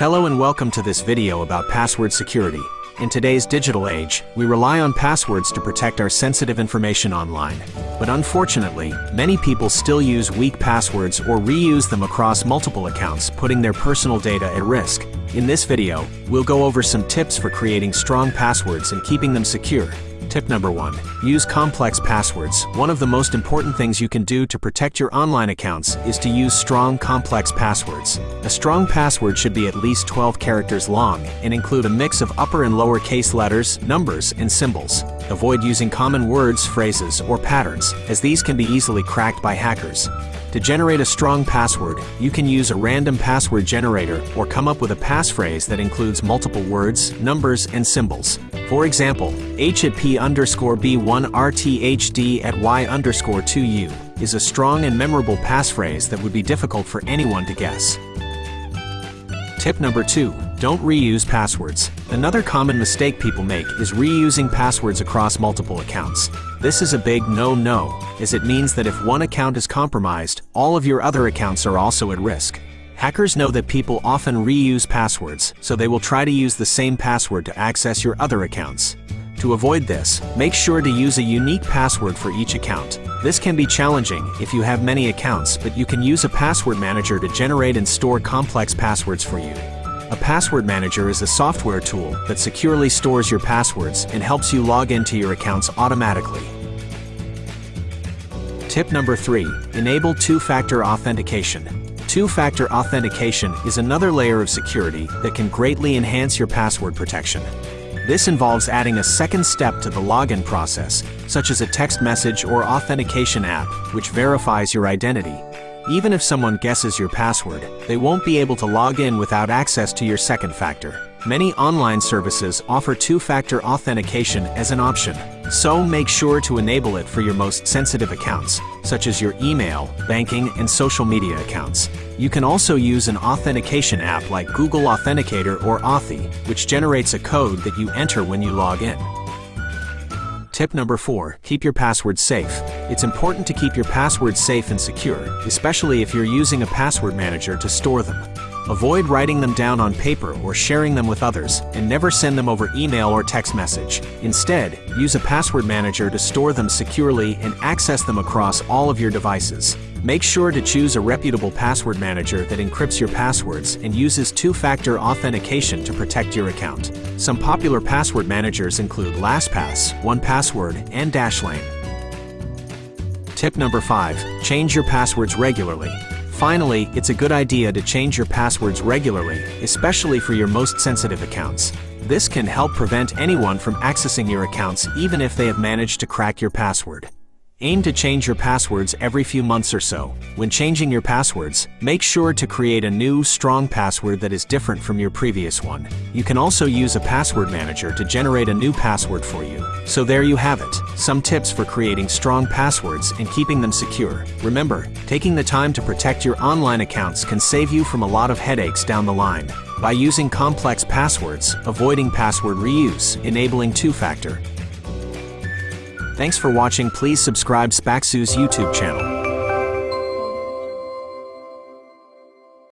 Hello and welcome to this video about password security. In today's digital age, we rely on passwords to protect our sensitive information online. But unfortunately, many people still use weak passwords or reuse them across multiple accounts, putting their personal data at risk. In this video, we'll go over some tips for creating strong passwords and keeping them secure. Tip number one, use complex passwords. One of the most important things you can do to protect your online accounts is to use strong, complex passwords. A strong password should be at least 12 characters long and include a mix of upper and lower case letters, numbers, and symbols. Avoid using common words, phrases, or patterns, as these can be easily cracked by hackers. To generate a strong password, you can use a random password generator or come up with a passphrase that includes multiple words, numbers, and symbols. For example, h at p underscore b1 rthd at y underscore 2u is a strong and memorable passphrase that would be difficult for anyone to guess. Tip number 2. Don't reuse passwords. Another common mistake people make is reusing passwords across multiple accounts. This is a big no-no, as it means that if one account is compromised, all of your other accounts are also at risk. Hackers know that people often reuse passwords, so they will try to use the same password to access your other accounts. To avoid this, make sure to use a unique password for each account. This can be challenging if you have many accounts, but you can use a password manager to generate and store complex passwords for you. A password manager is a software tool that securely stores your passwords and helps you log into your accounts automatically. Tip number 3. Enable two-factor authentication. Two-factor authentication is another layer of security that can greatly enhance your password protection. This involves adding a second step to the login process, such as a text message or authentication app, which verifies your identity. Even if someone guesses your password, they won't be able to log in without access to your second factor. Many online services offer two-factor authentication as an option, so make sure to enable it for your most sensitive accounts, such as your email, banking, and social media accounts. You can also use an authentication app like Google Authenticator or Authy, which generates a code that you enter when you log in. Tip number 4. Keep your passwords safe. It's important to keep your passwords safe and secure, especially if you're using a password manager to store them. Avoid writing them down on paper or sharing them with others, and never send them over email or text message. Instead, use a password manager to store them securely and access them across all of your devices. Make sure to choose a reputable password manager that encrypts your passwords and uses two-factor authentication to protect your account. Some popular password managers include LastPass, 1Password, and Dashlane. Tip number 5. Change your passwords regularly. Finally, it's a good idea to change your passwords regularly, especially for your most sensitive accounts. This can help prevent anyone from accessing your accounts even if they have managed to crack your password. Aim to change your passwords every few months or so. When changing your passwords, make sure to create a new, strong password that is different from your previous one. You can also use a password manager to generate a new password for you. So there you have it, some tips for creating strong passwords and keeping them secure. Remember, taking the time to protect your online accounts can save you from a lot of headaches down the line. By using complex passwords, avoiding password reuse, enabling two-factor, Thanks for watching please subscribe Spaxu's YouTube channel.